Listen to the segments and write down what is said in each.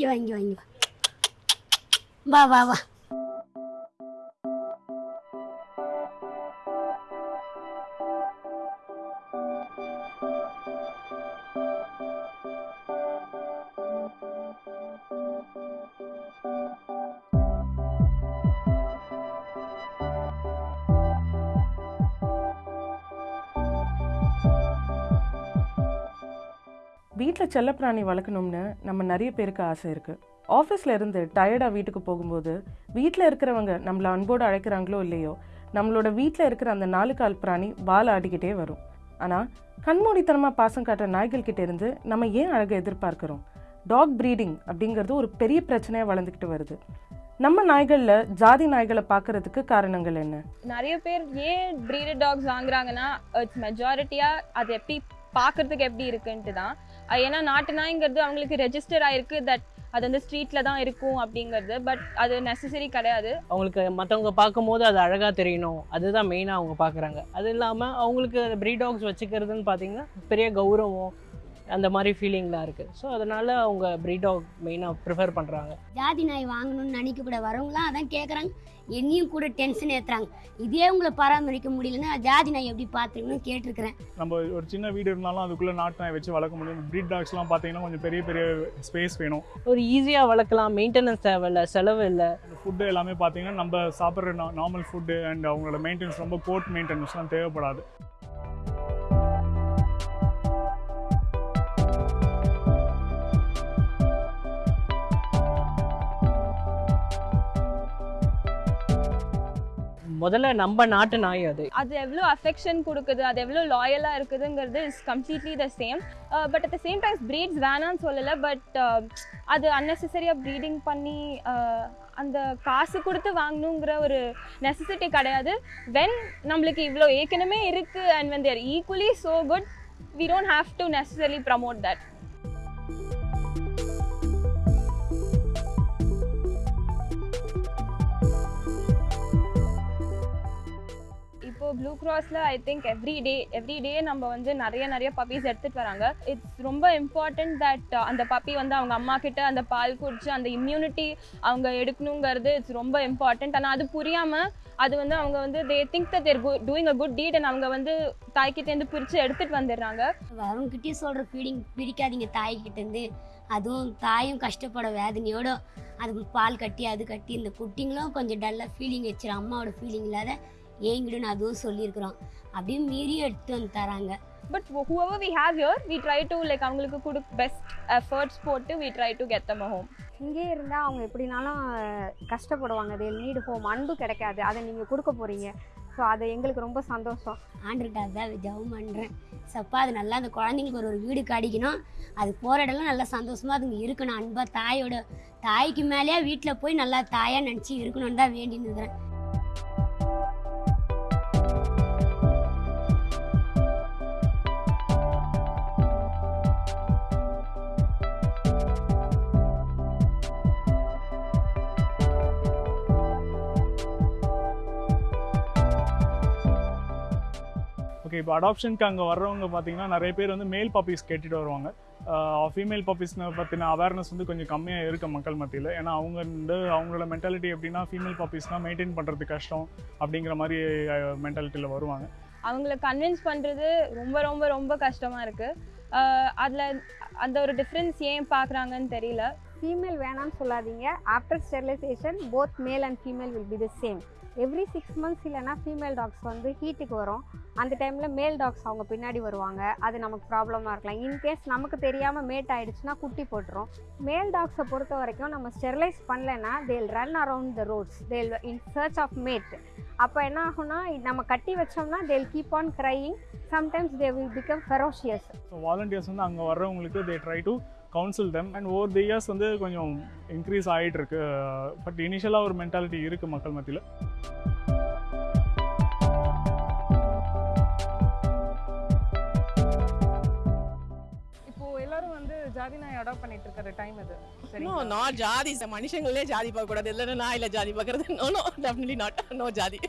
இங்கே வா இங்கே வா இங்கே வா வீட்டில் செல்லப்பிராணி வளர்க்கணும்னு நம்ம நிறைய பேருக்கு ஆசை இருக்குது ஆஃபீஸில் இருந்து டயர்டாக வீட்டுக்கு போகும்போது வீட்டில் இருக்கிறவங்க நம்மளை அன்போடு அழைக்கிறாங்களோ இல்லையோ நம்மளோட வீட்டில் இருக்கிற அந்த நாலு கால் பிராணி வால் ஆடிக்கிட்டே வரும். ஆனால் கண்மூடித்தனமாக பாசம் காட்டுற நாய்கள்கிட்ட இருந்து நம்ம ஏன் அழகை எதிர்பார்க்குறோம்? டாக் ப்ரீடிங் அப்படிங்கிறது ஒரு பெரிய பிரச்சனையாக வளர்ந்துக்கிட்டு வருது. நம்ம நாய்களில் ஜாதி நாய்களை பார்க்கறதுக்கு காரணங்கள் என்ன? நிறைய பேர் ஏன் ப்ரீடட் டாக்ஸ் வாங்குறாங்கன்னா மெஜாரிட்டியாக அது எப்படி பார்க்கறதுக்கு எப்படி இருக்குன்ட்டு தான் ஏன்னா நாட்டு நாய்ங்கிறது அவங்களுக்கு ரெஜிஸ்டர் ஆயிருக்கு தட் அது வந்து ஸ்ட்ரீட்டில் தான் இருக்கும் அப்படிங்கிறது. பட் அது நெசசரி கிடையாது. அவங்களுக்கு மற்றவங்க பார்க்கும்போது அது அழகாக தெரியணும். அதுதான் மெயினாக அவங்க பார்க்குறாங்க. அது இல்லாமல் அவங்களுக்கு ப்ரீ டாக்ஸ் வச்சுக்கிறதுன்னு பார்த்தீங்கன்னா பெரிய கௌரவம் அந்த மாதிரி ஃபீலிங்லாம் இருக்குது ஸோ அதனால் அவங்க ப்ரீட் டாக் மெயினாக ப்ரிஃபர் பண்ணுறாங்க ஜாதி நாய் வாங்கணும்னு நினைக்க கூட வரவங்களாம் அதான் கேட்குறாங்க என்னையும் கூட டென்ஷன் ஏற்றுறாங்க இதே உங்களை பராமரிக்க முடியலன்னா ஜாதி நாய் எப்படி பார்த்துக்கணும்னு கேட்டிருக்கிறேன். நம்ம ஒரு சின்ன வீடு இருந்தாலும் அதுக்குள்ளே நாட்டு நாய் வச்சு வளர்க்க முடியும். ப்ரீட் டாக்ஸ்லாம் பார்த்தீங்கன்னா கொஞ்சம் பெரிய பெரிய ஸ்பேஸ் வேணும். ஒரு ஈஸியாக வளர்க்கலாம். மெயின்டெனன்ஸ் தேவையில்ல செலவு இல்லை. ஃபுட்டு எல்லாமே பார்த்தீங்கன்னா நம்ம சாப்பிட்ற நார்மல் ஃபுட்டு அண்ட் அவங்களோட மெயின்டெனன்ஸ் ரொம்ப கோட் மெயின்டெனன்ஸ்லாம் தேவைப்படாது. முதல்ல நம்ம நாட்டு நாய் அது. அது எவ்வளோ அஃபெக்ஷன் கொடுக்குது அது எவ்வளோ லாயலாக இருக்குதுங்கிறது is completely the same but at the same times breeds வேணாம்னு சொல்லலை பட் uh, அது அன்னெசரியாக ப்ரீடிங் பண்ணி uh, அந்த காசு கொடுத்து வாங்கணுங்கிற ஒரு நெசசிட்டி கிடையாது. வென் நம்மளுக்கு இவ்வளோ ஏற்கனவே இருக்குது and when they're equally so good we don't have to necessary promote that blue கிராஸில் I think every day every day நம்ம வந்து நிறைய நிறைய பப்பீஸ் எடுத்துகிட்டு வராங்க. இட்ஸ் ரொம்ப இம்பார்ட்டன்ட் தட் uh, அந்த பப்பி வந்து அவங்க அம்மா கிட்ட அந்த பால் குடிச்சு அந்த இம்யூனிட்டி அவங்க எடுக்கணுங்கிறது இட்ஸ் ரொம்ப இம்பார்ட்டண்ட் ஆனால் அது புரியாமல் அது வந்து அவங்க வந்து they think that they're doing a good deed and அவங்க வந்து தாய்கிட்டேருந்து பிரித்து எடுத்துகிட்டு வந்துடுறாங்க. வரவங்கிட்டயும் சொல்கிற ஃபீடிங் பிரிக்காதீங்க தாய்கிட்டேருந்து அதுவும் தாயும் கஷ்டப்பட வேதனையோட அது பால் கட்டி அது கட்டி இந்த குட்டிங்களும் கொஞ்சம் டல்லாக ஃபீலிங் வச்சிடும் அம்மாவோட ஃபீலிங் இல்லாத ஏங்கிடுன்னு அதுவும் சொல்லியிருக்கிறோம் அப்படியும் மீறியும் எடுத்து வந்து தராங்க. But whoever we have here we try to like அவங்களுக்கு கொடு பெஸ்ட் எஃபர்ட்ஸ் போட்டு we try to get them a home. இங்கே இருந்தால் அவங்க எப்படினாலும் கஷ்டப்படுவாங்க. தே நீடு ஹோம் அன்பு கிடைக்காது. அதை நீங்கள் கொடுக்க போகிறீங்க ஸோ அது எங்களுக்கு ரொம்ப சந்தோஷம். ஆண்டுகிட்ட அதான் ஜெபம் பண்ணுறேன் சப்பா அது நல்லா அந்த குழந்தைங்களுக்கு ஒரு ஒரு வீடு கிடைக்கணும் அது போகிற இடம்லாம் நல்லா சந்தோஷமாக அதுங்க இருக்கணும். அன்பாக தாயோட தாய்க்கு மேலேயே வீட்டில் போய் நல்லா தாயாக நினச்சி இருக்கணும்னு தான் வேண்டின்னு இருக்கிறேன். ஓகே இப்போ அடாப்ஷனுக்கு அங்கே வர்றவங்க பார்த்தீங்கன்னா நிறைய பேர் வந்து மேல் பப்பீஸ் கேட்டுட்டு வருவாங்க. ஃபீமேல் பப்பீஸ்னு பற்றின அவேர்னஸ் வந்து கொஞ்சம் கம்மியாக இருக்க மக்கள் மத்தியில். ஏன்னா அவங்க வந்து அவங்களோட மென்டாலிட்டி எப்படின்னா ஃபீமேல் பப்பீஸ்னால் மெயின்டைன் பண்ணுறது கஷ்டம் அப்படிங்கிற மாதிரி மென்டாலிட்டியில் வருவாங்க. அவங்கள கன்வின்ஸ் பண்ணுறது ரொம்ப ரொம்ப ரொம்ப கஷ்டமாக இருக்குது அதில் அந்த ஒரு டிஃப்ரென்ஸ் ஏன் பார்க்குறாங்கன்னு தெரியல. ஃபீமேல் வேணாம்னு சொல்லாதீங்க. After sterilization both male and female will be the same every six months இல்லைனா ஃபீமேல் டாக்ஸ் வந்து ஹீட்டுக்கு வரும். அந்த டைமில் மேல் டாக்ஸ் அவங்க பின்னாடி வருவாங்க. அது நமக்கு ப்ராப்ளமாக இருக்கலாம். இன்கேஸ் நமக்கு தெரியாமல் மேட் ஆகிடுச்சுன்னா குட்டி போட்டுரும். மேல் டாக்ஸை பொறுத்த வரைக்கும் நம்ம ஸ்டெர்லைஸ் பண்ணலைன்னா தேல் ரன் அரவுண்ட் த ரோட்ஸ் தேல் இன் சர்ச் ஆஃப் மேட் அப்போ என்ன ஆகும்னா நம்ம கட்டி வச்சோம்னா they'll keep on crying sometimes they will become ferocious so volunteers வந்து அங்கே வர்றவங்களுக்கு they try to counsel them and over the years வந்து கொஞ்சம் இன்க்ரீஸ் ஆகிட்டு இருக்கு பட் இனிஷியலாக ஒரு மென்டாலிட்டி இருக்குது மக்கள் மத்தியில். இப்போ எல்லாரும் வந்து ஜாதி நாய் அடாப்ட் பண்ணிட்டு இருக்கிற டைம் இது நோ நாட் ஜாதி. மனுஷங்களே ஜாதி பார்க்க கூடாது இல்லைன்னா நான் இல்லை ஜாதி பார்க்கறது. No no definitely not no ஜாதி.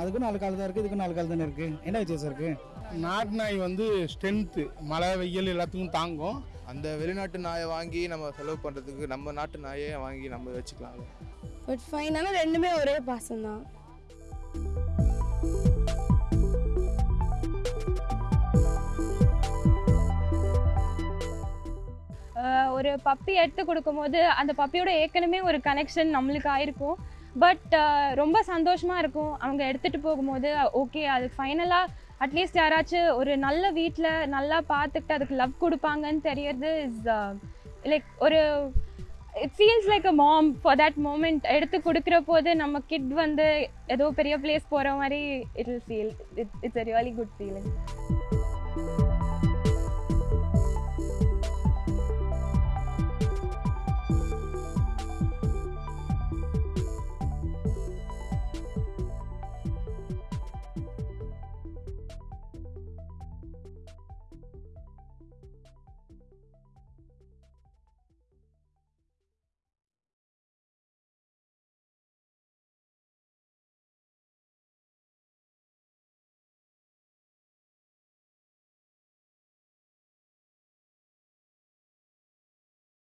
அதுக்கும் நாலு கால் தான் இருக்குது இதுக்கும் நாலு கால் தானே இருக்குது என்ன வித்தியாசம் இருக்குது நாட்டு நாய் வந்து ஸ்ட்ரென்த்து மழை வெயில் எல்லாத்துக்கும் தாங்கும். அந்த வெளிநாட்டு நாயை வாங்கி நம்ம செலவு பண்ணுறதுக்கு நம்ம நாட்டு நாயே வாங்கி நம்ம வச்சுக்கலாம். பட் ஃபைன் ஆனால் ரெண்டுமே ஒரே பாசம் தான். ஆஹ் ஒரு பப்பி எடுத்து கொடுக்கும்போது அந்த பப்பியோட ஏற்கனவே ஒரு கனெக்ஷன் நம்மளுக்கு ஆயிருக்கும். பட் ரொம்ப சந்தோஷமாக இருக்கும். அவங்க எடுத்துகிட்டு போகும்போது ஓகே அது ஃபைனலாக அட்லீஸ்ட் யாராச்சும் ஒரு நல்ல வீட்டில் நல்லா பார்த்துக்கிட்டு அதுக்கு லவ் கொடுப்பாங்கன்னு தெரியறது இஸ் லைக் uh, ஒரு it feels like a mom for that moment எடுத்து கொடுக்குற போது நம்ம கிட் வந்து ஏதோ பெரிய பிளேஸ் போகிற மாதிரி it will feel it it's a really good feeling